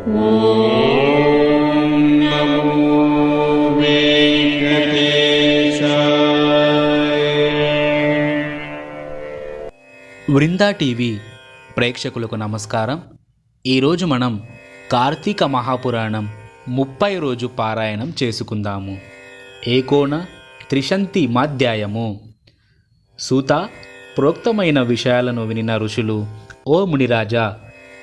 Vrinda TV ప్రేక్షకులకు నమస్కారం. ఈరోజు మనం కార్తీక మహాపురాణం ముప్పై రోజు పారాయణం చేసుకుందాము. ఏకోన త్రిశంతి మాధ్యాయము. సూత ప్రోక్తమైన విషయాలను వినిన ఋషులు ఓ మునిరాజా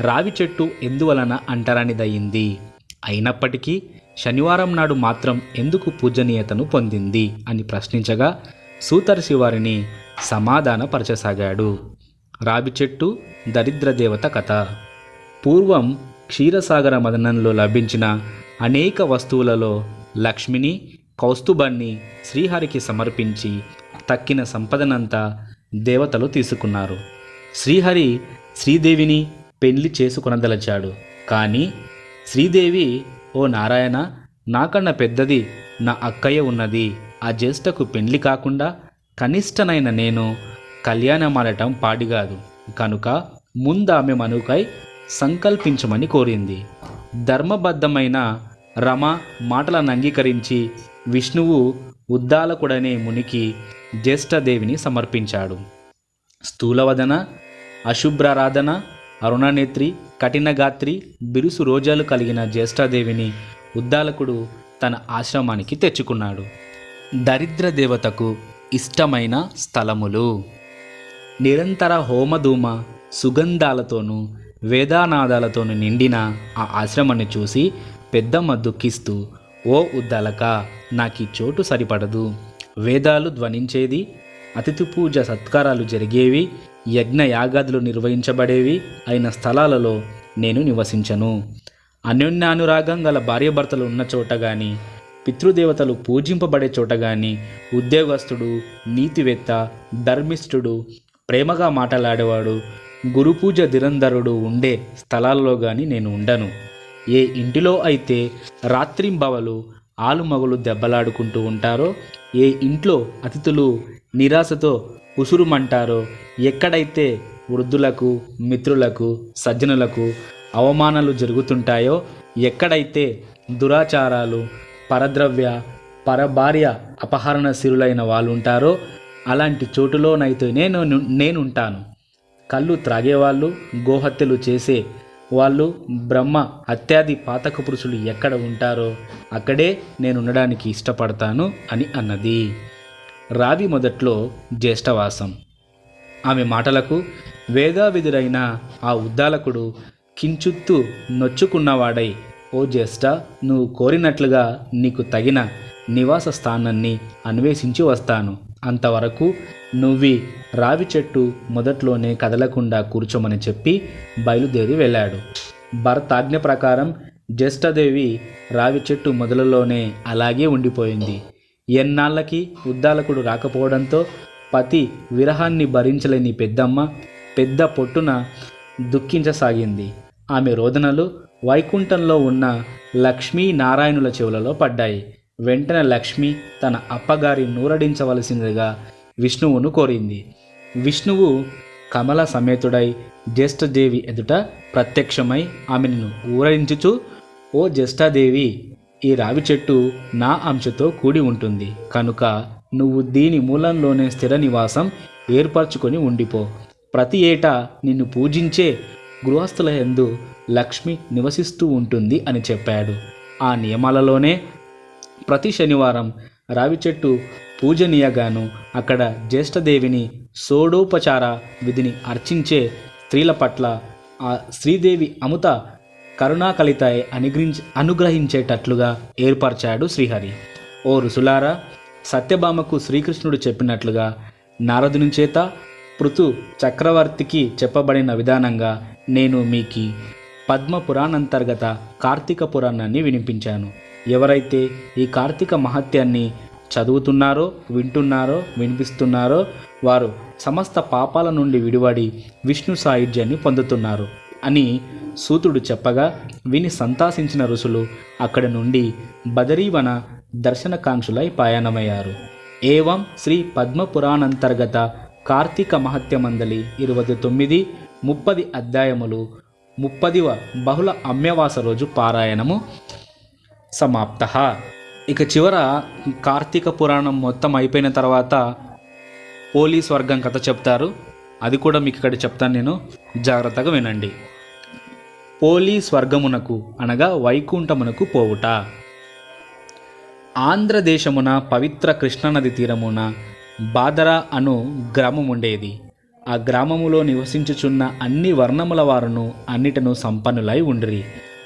రావి చెట్టు ఎందువలన అంటరానిదయ్యింది? అయినప్పటికీ శనివారం నాడు మాత్రం ఎందుకు పూజనీయతను పొందింది? అని ప్రశ్నించగా సూతర్షి శివారిని సమాధానపరచసాగాడు. రావి చెట్టు దరిద్ర దేవత కథ. పూర్వం క్షీరసాగర మదనంలో లభించిన అనేక వస్తువులలో లక్ష్మిని కౌస్తుభాన్ని శ్రీహరికి సమర్పించి తక్కిన సంపదనంతా దేవతలు తీసుకున్నారు. శ్రీహరి శ్రీదేవిని పెళ్ళి చేసుకొనదలచాడు కానీ శ్రీదేవి ఓ నారాయణ నాకన్న పెద్దది నా అక్కయ్య ఉన్నది. ఆ జ్యేష్ఠకు పెళ్ళి కాకుండా కనిష్టనైన నేను కళ్యాణమాడటం పాడిగాదు. కనుక ముందామె మనుకై సంకల్పించమని కోరింది. ధర్మబద్ధమైన రమ మాటలను అంగీకరించి విష్ణువు ఉద్దాలకుడనే మునికి జ్యేష్ఠదేవిని సమర్పించాడు. స్థూలవదన అశుభ్రారాధన అరుణనేత్రి కఠినగాత్రి బిరుసు రోజాలు కలిగిన జ్యేష్ఠాదేవిని ఉద్దాలకుడు తన ఆశ్రమానికి తెచ్చుకున్నాడు. దరిద్ర దేవతకు ఇష్టమైన స్థలములు. నిరంతర హోమధూమ సుగంధాలతోనూ వేదానాదాలతోనూ నిండిన ఆ ఆశ్రమాన్ని చూసి పెద్దమ్మ దుఃఖిస్తూ ఓ ఉద్దాలక నాకు చోటు సరిపడదు. వేదాలు ధ్వనించేది అతిథి పూజ సత్కారాలు జరిగేవి యజ్ఞ యాగాదులు నిర్వహించబడేవి అయిన స్థలాలలో నేను నివసించను. అన్యోన్యానురాగం గల భార్యాభర్తలు ఉన్న చోట గాని పితృదేవతలు పూజింపబడే చోట గాని ఉద్యోగస్తుడు నీతివేత్త ధర్మిష్ఠుడు ప్రేమగా మాట్లాడేవాడు గురుపూజ దిరంధరుడు ఉండే స్థలాల్లో గాని నేను ఉండను. ఏ ఇంటిలో అయితే రాత్రింబవలు ఆలుమగులు దెబ్బలాడుకుంటూ ఉంటారో ఏ ఇంట్లో అతిథులు నిరాశతో ఉసురుమంటారో? ఎక్కడైతే వృద్ధులకు మిత్రులకు సజ్జనులకు అవమానాలు జరుగుతుంటాయో ఎక్కడైతే దురాచారాలు పరద్రవ్య పరభార్య అపహరణ సిరులైన వాళ్ళు ఉంటారో అలాంటి చోటులోనైతే నేను నేనుంటాను. కళ్ళు త్రాగేవాళ్ళు గోహత్యలు చేసే వాళ్ళు బ్రహ్మ అత్యాది పాతక పురుషులు ఎక్కడ ఉంటారో అక్కడే నేను ఉండడానికి ఇష్టపడతాను అని అన్నది. రావి మొదట్లో జ్యేష్ఠవాసం. ఆమె మాటలకు వేదావిధుడైన ఆ ఉద్దాలకుడు కించుత్తు నొచ్చుకున్నవాడై ఓ జ్యేష్ఠ నువ్వు కోరినట్లుగా నీకు తగిన నివాస స్థానాన్ని అన్వేషించి వస్తాను. అంతవరకు నువ్వి రావి చెట్టు మొదట్లోనే కదలకుండా కూర్చోమని చెప్పి బయలుదేరి వెళ్ళాడు. భర్త ఆజ్ఞ ప్రకారం జ్యేష్ఠదేవి రావి చెట్టు మొదలలోనే అలాగే ఉండిపోయింది. ఎన్నాళ్ళకి ఉద్దాలకుడు రాకపోవడంతో పతి విరహాన్ని భరించలేని పెద్దమ్మ పెద్ద పొట్టున దుఃఖించసాగింది. ఆమె రోదనలు వైకుంఠంలో ఉన్న లక్ష్మీ నారాయణుల చెవులలో పడ్డాయి. వెంటనే లక్ష్మి తన అప్పగారి నూరడించవలసిందిగా విష్ణువును కోరింది. విష్ణువు కమల సమేతుడై జ్యేష్ఠదేవి ఎదుట ప్రత్యక్షమై ఆమెను ఊరడించుచు ఓ జ్యేష్ఠదేవి ఈ రావి చెట్టు నా అంశతో కూడి ఉంటుంది. కనుక నువ్వు దీని మూలంలోనే స్థిర నివాసం ఏర్పరచుకొని ఉండిపో. ప్రతి ఏటా నిన్ను పూజించే గృహస్థుల ఎందు లక్ష్మి నివసిస్తూ ఉంటుంది అని చెప్పాడు. ఆ నియమాలలోనే ప్రతి శనివారం రావి చెట్టు పూజనీయగాను అక్కడ జ్యేష్ఠదేవిని సోడోపచార విధిని అర్చించే స్త్రీల పట్ల ఆ శ్రీదేవి అముత కరుణాకలిత అనుగ్రహించ అనుగ్రహించేటట్లుగా ఏర్పరిచాడు శ్రీహరి. ఓ రుసులారా సత్యభామకు శ్రీకృష్ణుడు చెప్పినట్లుగా నారదుని చేత పృథు చక్రవర్తికి చెప్పబడిన విధానంగా నేను మీకు పద్మ పురాణంతర్గత కార్తీక పురాణాన్ని వినిపించాను. ఎవరైతే ఈ కార్తీక మహత్యాన్ని చదువుతున్నారో వింటున్నారో వినిపిస్తున్నారో వారు సమస్త పాపాల నుండి విడివడి విష్ణు సాయుధ్యాన్ని పొందుతున్నారు. అని సూతుడు చెప్పగా విని సంతాసించిన ఋషులు అక్కడి నుండి బదరీవన దర్శనకాంక్షులై పయనమయ్యారు. ఏవం శ్రీ పద్మపురాణంతర్గత కార్తీక మహత్యమందలి ఇరవై తొమ్మిది ముప్పది అధ్యాయములు ముప్పదివ బహుళ అమ్యవాస రోజు పారాయణము సమాప్త. ఇక చివర కార్తీక పురాణం మొత్తం అయిపోయిన తర్వాత పోలీస్ వర్గం కథ చెప్తారు. అది కూడా మీకు ఇక్కడ చెప్తాను నేను. జాగ్రత్తగా వినండి. పోలి స్వర్గమునకు అనగా వైకుంఠమునకు పోవుట. ఆంధ్రదేశమున పవిత్ర కృష్ణానది తీరమున బాదరా అను గ్రామముండేది. ఆ గ్రామములో నివసించుచున్న అన్ని వర్ణముల వారును అన్నిటను సంపన్నులై ఉండిరి.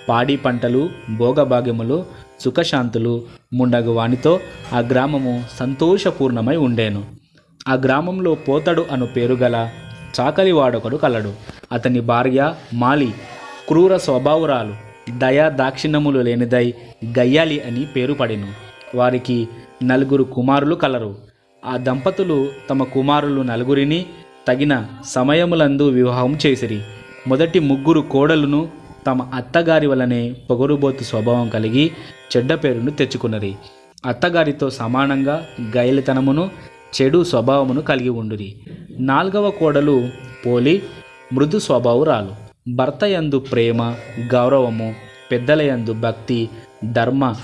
పాడి పంటలు భోగభాగ్యములు సుఖశాంతులు ముండగు వానితో ఆ గ్రామము సంతోషపూర్ణమై ఉండేను. ఆ గ్రామంలో పోతడు అను పేరు గల కలడు. అతని భార్య మాలి క్రూర స్వభావురాలు దయా దాక్షిణ్యములు లేనిదై గయ్యాలి అని పేరు పడెను. వారికి నలుగురు కుమారులు కలరు. ఆ దంపతులు తమ కుమారులు నలుగురిని తగిన సమయములందు వివాహం చేసిరి. మొదటి ముగ్గురు కోడలును తమ అత్తగారి వలనే పొగరుబోతు స్వభావం కలిగి చెడ్డ పేరును తెచ్చుకున్నది అత్తగారితో సమానంగా గైలితనమును చెడు స్వభావమును కలిగి ఉండురి. నాలుగవ కోడలు పోలి మృదు స్వభావురాలు. భర్త యందు ప్రేమ గౌరవము పెద్దల యందు భక్తి ధర్మ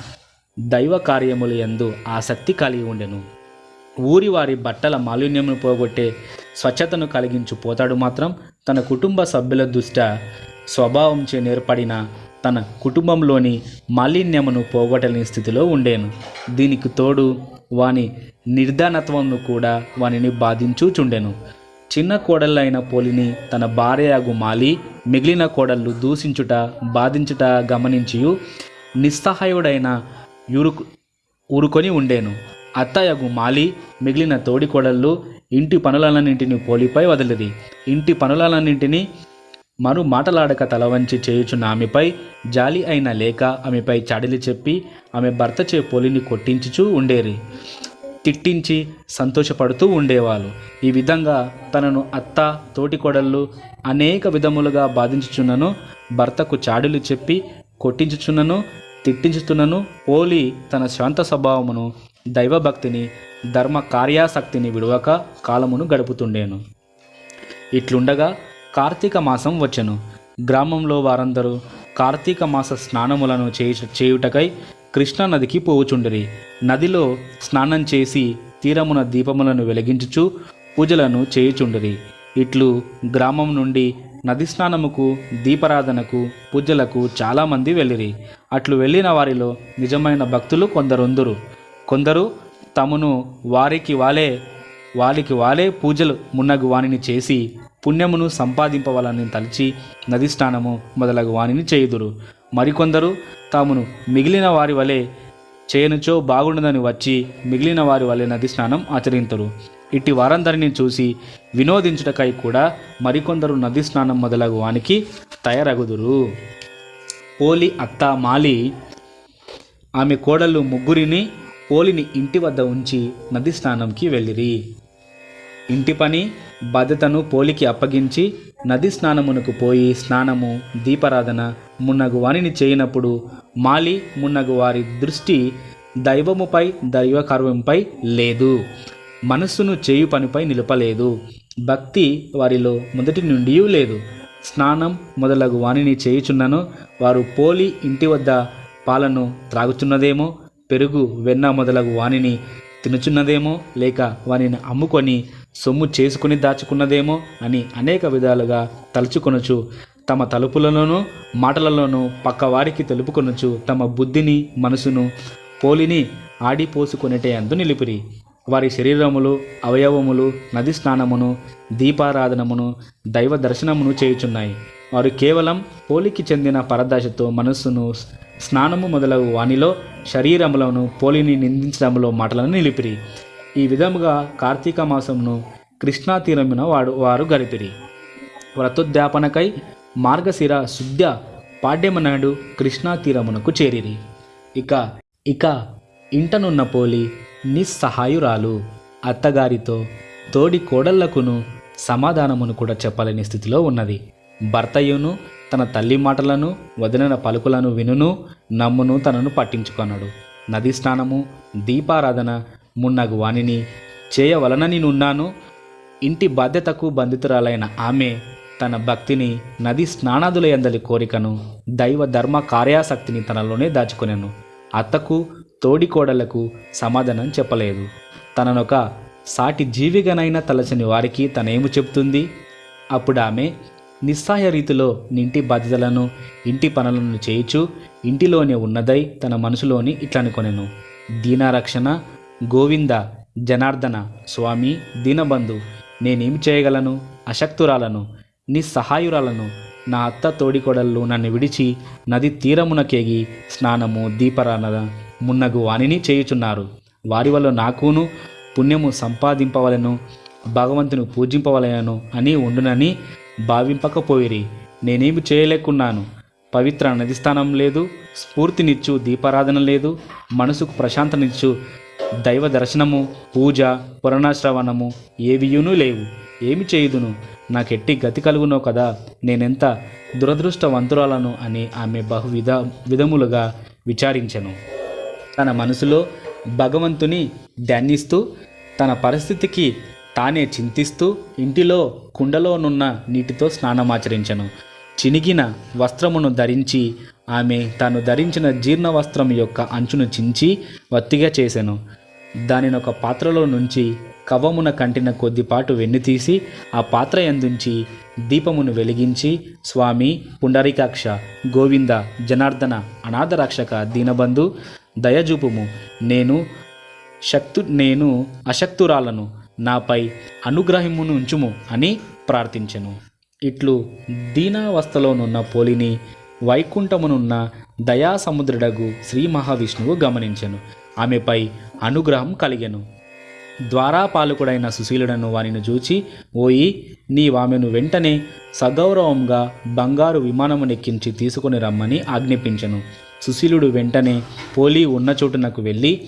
దైవ కార్యముల యందు ఆసక్తి కలిగి ఉండెను. ఊరి వారి బట్టల మాలిన్యమును పోగొట్టే స్వచ్ఛతను కలిగించు పోతాడు మాత్రం తన కుటుంబ సభ్యుల దుష్ట స్వభావంచే నేర్పడిన తన కుటుంబంలోని మాలిన్యమును పోగొట్టలేని స్థితిలో ఉండేను. దీనికి తోడు వాని నిర్ధానత్వంను కూడా వానిని బాధించుచుండెను చిన్న కోడళ్ళైన పోలిని తన భార్యయాగు మాలి మిగిలిన కోడళ్ళు దూషించుట బాధించుట గమనించియు. నిస్సహాయుడైన ఊరుకు ఊరుకొని ఉండేను. అత్తయ్యగు మాలి మిగిలిన తోడి కోడళ్ళు ఇంటి పనులన్నింటిని పోలిపై వదిలిది ఇంటి పనులన్నింటినీ మరు మాటలాడక తలవంచి చేయుచున్న ఆమెపై జాలి అయిన లేక ఆమెపై చాడిలి చెప్పి ఆమె భర్త చే పోలిని కొట్టించుచూ ఉండేరి. తిట్టించి సంతోషపడుతూ ఉండేవాళ్ళు. ఈ విధంగా తనను అత్త తోటికోడళ్ళు అనేక విధములుగా బాధించుచున్నను భర్తకు చాడులు చెప్పి కొట్టించుచున్నను తిట్టించుతున్నను ఓలి తన శాంత స్వభావమును దైవభక్తిని ధర్మ కార్యాసక్తిని విడవక కాలమును గడుపుతుండేను. ఇట్లుండగా కార్తీక మాసం వచ్చెను. గ్రామంలో వారందరూ కార్తీక మాస స్నానములను చేయు చేయుటకై కృష్ణానదికి పోవుచుండిరి. నదిలో స్నానం చేసి తీరమున దీపములను వెలిగించుచు పూజలను చేయుచుండిరి. ఇట్లు గ్రామం నుండి నది స్నానముకు దీపారాధనకు పూజలకు చాలామంది వెళ్ళిరి. అట్లు వెళ్ళిన వారిలో నిజమైన భక్తులు కొందరుందురు. కొందరు తమను వారికి వాలే వారికి వాలే పూజలు మున్నగు వానిని చేసి పుణ్యమును సంపాదింపవాలని తలిచి నది స్నానము మొదలగు వానిని చేయుదురు. మరికొందరు తామును మిగిలిన వారి వలె చేయనుచో బాగుండదని వచ్చి మిగిలిన వారి వలె నది స్నానం ఆచరింతురు. ఇట్టి వారందరిని చూసి వినోదించుటకై కూడా మరికొందరు నది స్నానం మొదలగు వానికి తయారగుదురు. ఓలి అత్త మాలి ఆమె కోడళ్ళు ముగ్గురిని పోలిని ఇంటి వద్ద ఉంచి నది స్నానంకి వెళ్ళిరి. ఇంటి పని బాధ్యతను పోలికి అప్పగించి నది స్నానమునకు పోయి స్నానము దీపారాధన మున్నగు వారిని చేయనప్పుడు మాలి మున్నగు వారి దృష్టి దైవముపై దైవకర్వంపై లేదు. మనస్సును చేయు పనిపై నిలపలేదు. భక్తి వారిలో మొదటి నుండి లేదు. స్నానం మొదలగు వాణిని చేయుచున్నను వారు పోలి ఇంటి వద్ద పాలను త్రాగుచున్నదేమో పెరుగు వెన్న మొదలగు వాణిని తినుచున్నదేమో లేక వానిని అమ్ముకొని సొమ్ము చేసుకుని దాచుకున్నదేమో అని అనేక విధాలుగా తలుచుకొనుచు తమ తలుపులలోనూ మాటలలోనూ పక్కవారికి తెలుపుకొనుచు తమ బుద్ధిని మనసును పోలిని ఆడిపోసుకునేటే అందు నిలిపిరి. వారి శరీరములు అవయవములు నది స్నానమును దీపారాధనమును దైవ దర్శనమును చేయుచున్నాయి. వారు కేవలం పోలికి చెందిన పరదశతో మనస్సును స్నానము మొదలగు వానిలో శరీరములను పోలిని నిందించడంలో మాటలను నిలిపిరి. ఈ విధముగా కార్తీక మాసమును కృష్ణా తీరమున వాడు వారు గడిపిరి. వ్రతోద్యాపనకై మార్గశిర శుద్ధ పాడ్యమనాడు కృష్ణా తీరమునకు చేరిరి. ఇక ఇక ఇంటనున్న పోలి నిస్సహాయురాలు అత్తగారితో తోడి కోడళ్ళకును సమాధానమును కూడా చెప్పలేని స్థితిలో ఉన్నది. భర్తయును తన తల్లి మాటలను వదిలిన పలుకులను వినును నమ్మును తనను పట్టించుకొనడు. నది స్నానము దీపారాధన మున్నగు వానిని చేయవలనని నేనున్నాను. ఇంటి బాధ్యతకు బంధితురాలైన ఆమె తన భక్తిని నది స్నానాదుల ఎందలి కోరికను దైవ ధర్మ కార్యాసక్తిని తనలోనే దాచుకొనెను. అత్తకు తోడికోడలకు సమాధానం చెప్పలేదు. తననొక సాటి జీవిగనైనా తలచని వారికి తనేమి చెబుతుంది? అప్పుడు ఆమె నిస్సహాయ రీతిలో ఇంటి బాధ్యతలను ఇంటి పనులను చేయుచు ఇంటిలోనే ఉన్నదై తన మనసులోని ఇట్లనుకొనెను. దీనారక్షణ గోవింద జనార్దన స్వామి దీనబంధు నేనేమి చేయగలను? అశక్తురాలను నిస్సహాయురాలను నా అత్త తోడికొడళ్ళు నన్ను విడిచి నది తీరమునకేగి స్నానము దీపరానద మున్నగు వాణిని చేయుచున్నారు. వారి వల్ల నాకును పుణ్యము సంపాదింపవలను భగవంతుని పూజింపవలెను అని ఉండునని భావింపకపోయిరి. నేనేమి చేయలేకున్నాను. పవిత్ర నది స్థానం లేదు స్ఫూర్తినిచ్చు దీపారాధన లేదు మనసుకు ప్రశాంతనిచ్చు దైవ దర్శనము పూజ పురాణశ్రవణము ఏవియునూ లేవు. ఏమి చేయుదును? నాకెట్టి గతి కలుగునో కదా? నేనెంత దురదృష్టవంతురాలను అని ఆమె బహువిధ విధములుగా విచారించెను. తన మనసులో భగవంతుని ధ్యానిస్తూ తన పరిస్థితికి తానే చింతిస్తూ ఇంటిలో కుండలోనున్న నీటితో స్నానమాచరించను. చినిగిన వస్త్రమును ధరించి ఆమె తాను ధరించిన జీర్ణ వస్త్రం యొక్క అంచును చించి వత్తిగా చేసెను. దానిని ఒక పాత్రలో నుంచి కవ్వమున కంటిన కొద్దిపాటు వెన్ను తీసి ఆ పాత్ర ఎందుంచి దీపమును వెలిగించి స్వామి పుండరీకాక్ష గోవింద జనార్దన అనాథ రక్షక దీనబంధు దయజూపుము. నేను శక్తు నేను అశక్తురాలను. నాపై అనుగ్రహమును ఉంచుము అని ప్రార్థించెను. ఇట్లు దీనావస్థలోనున్న పోలిని వైకుంఠమునున్న దయాసముద్రుడగు శ్రీ మహావిష్ణువు గమనించెను. ఆమెపై అనుగ్రహం కలిగెను. ద్వారాపాలకుడైన సుశీలుడను వానిని చూచి ఓయి నీవామెను వెంటనే సగౌరవంగా బంగారు విమానమునెక్కించి తీసుకుని రమ్మని ఆజ్ఞాపించెను. సుశీలుడు వెంటనే పోలి ఉన్న చోటునకు వెళ్ళి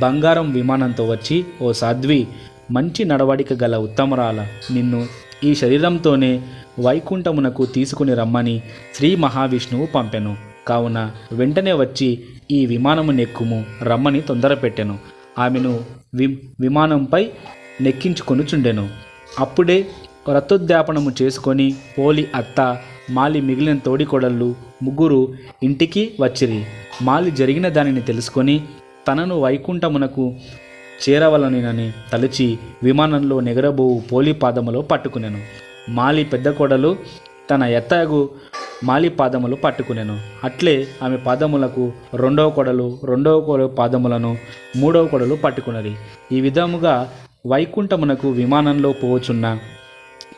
బంగారం విమానంతో వచ్చి ఓ సాధ్వి మంచి నడవడిక గల ఉత్తమరాల నిన్ను ఈ శరీరంతోనే వైకుంఠమునకు తీసుకుని రమ్మని శ్రీ మహావిష్ణువు పంపెను. కావున వెంటనే వచ్చి ఈ విమానము నెక్కుము రమ్మని తొందరపెట్టెను ఆమెను వి విమానంపై నెక్కించుకొనుచుండెను. అప్పుడే రథోద్యాపనము చేసుకొని పోలి అత్త మాలి మిగిలిన తోడికోడళ్ళు ముగ్గురు ఇంటికి వచ్చిరి. మాలి జరిగిన దానిని తెలుసుకొని తనను వైకుంఠమునకు చేరవలనని తలచి విమానంలో నెగరబోవు పోలి పాదములో పట్టుకునెను. మాలి పెద్ద కోడలు తన ఎత్తగు మాలి పాదములు పట్టుకునేను. అట్లే ఆమె పాదములకు రెండవ కొడలు రెండవ కొడ పాదములను మూడవ కొడలు పట్టుకున్నది ఈ విధముగా వైకుంఠమునకు విమానంలో పోవచున్న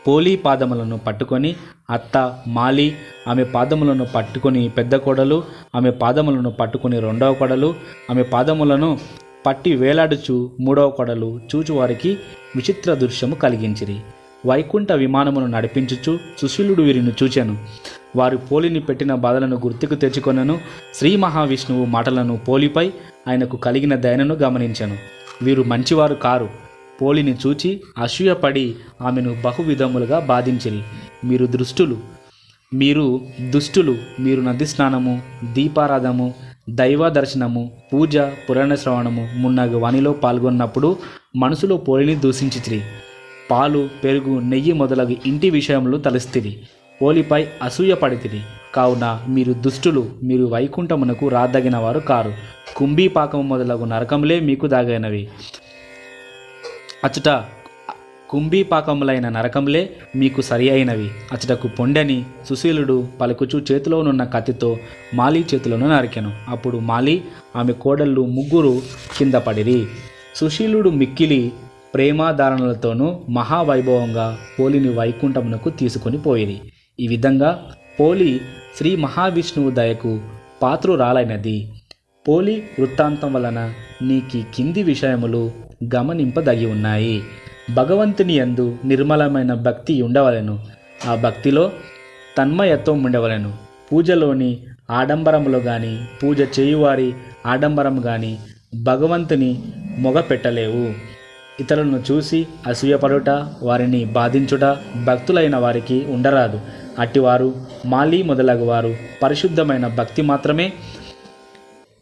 పోలి పాదములను పట్టుకొని అత్త మాలి ఆమె పాదములను పట్టుకొని పెద్ద కొడలు ఆమె పాదములను పట్టుకొని రెండవ కొడలు ఆమె పాదములను పట్టి వేలాడుచు మూడవ కొడలు చూచువారికి విచిత్ర దృశ్యము కలిగించిరి. వైకుంఠ విమానమును నడిపించుచు సుశీలుడు వీరిని చూచాను. వారు పోలిని పెట్టిన బాధలను గుర్తుకు తెచ్చుకొనను. శ్రీ మహావిష్ణువు మాటలను పోలిపై ఆయనకు కలిగిన దయనను గమనించాను. వీరు మంచివారు కారు. పోలిని చూచి అసూయపడి ఆమెను బహువిధములుగా బాధించిరి. మీరు దృష్టులు. మీరు దుష్టులు. మీరు నది స్నానము దీపారాధము దైవ దర్శనము పూజ పురాణ శ్రవణము మున్నగు వాణిలో పాల్గొన్నప్పుడు మనసులో పోలిని దూషించితిరి. పాలు పెరుగు నెయ్యి మొదలగు ఇంటి విషయంలో తలస్తిరి. పోలిపై అసూయ పడితిరి. కావున మీరు దుష్టులు మీరు వైకుంఠమునకు రాదగిన వారు కారు. కుంభీపాకము మొదలగు నరకములే మీకు దాగైనవి. అచ్చట కుంభీపాకములైన నరకములే మీకు సరి అయినవి అచ్చటకు పొండని సుశీలుడు పలుకుచు చేతిలోనున్న కత్తితో మాలి చేతులను నరికెను. అప్పుడు మాలి ఆమె కోడళ్ళు ముగ్గురు కింద పడిరి. సుశీలుడు మిక్కిలి ప్రేమాధారణలతోనూ మహావైభవంగా పోలిని వైకుంఠమునకు తీసుకొని పోయిరి. ఈ విధంగా పోలి శ్రీ మహావిష్ణువు దయకు పాత్రురాలైనది. పోలి వృత్తాంతం వలన నీకి కింది విషయములు గమనింపదగి ఉన్నాయి భగవంతుని యందు నిర్మలమైన భక్తి ఉండవలెను. ఆ భక్తిలో తన్మయత్వం ఉండవలెను. పూజలోని ఆడంబరములో కానీ పూజ చేయువారి ఆడంబరం కానీ భగవంతుని మొగ పెట్టలేవు ఇతరులను చూసి అసూయపడుట వారిని బాధించుట భక్తులైన వారికి ఉండరాదు. అట్టివారు మాలి మొదలగు వారు పరిశుద్ధమైన భక్తి మాత్రమే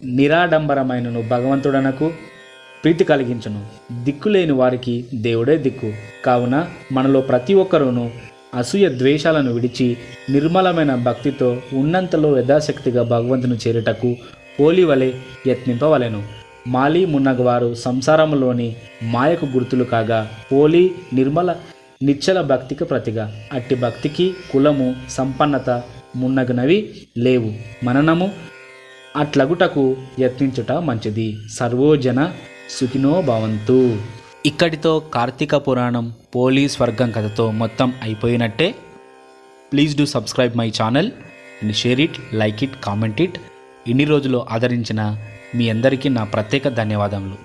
నిరాడంబరమైనను భగవంతుడనకు ప్రీతి కలిగించును. దిక్కులేని వారికి దేవుడే దిక్కు. కావున మనలో ప్రతి ఒక్కరూను అసూయ ద్వేషాలను విడిచి నిర్మలమైన భక్తితో ఉన్నంతలో యథాశక్తిగా భగవంతుని చేరుటకు పోలి వలె యత్నింపవలెను. మాలి మున్నగవారు సంసారంలోని మాయకు గుర్తులు కాగా పోలి నిర్మల నిచ్చల భక్తికి ప్రతిగా. అట్టి భక్తికి కులము సంపన్నత మున్నగనవి లేవు. మననము అట్లగుటకు యత్నించుట మంచిది. సర్వోజన సుఖినో భవంతు. ఇక్కడితో కార్తీక పురాణం పోలీస్ వర్గం కథతో మొత్తం అయిపోయినట్టే. Please do subscribe my channel and share it like it comment it. ఇన్ని రోజులు ఆదరించిన మీ అందరికీ నా ప్రత్యేక ధన్యవాదములు.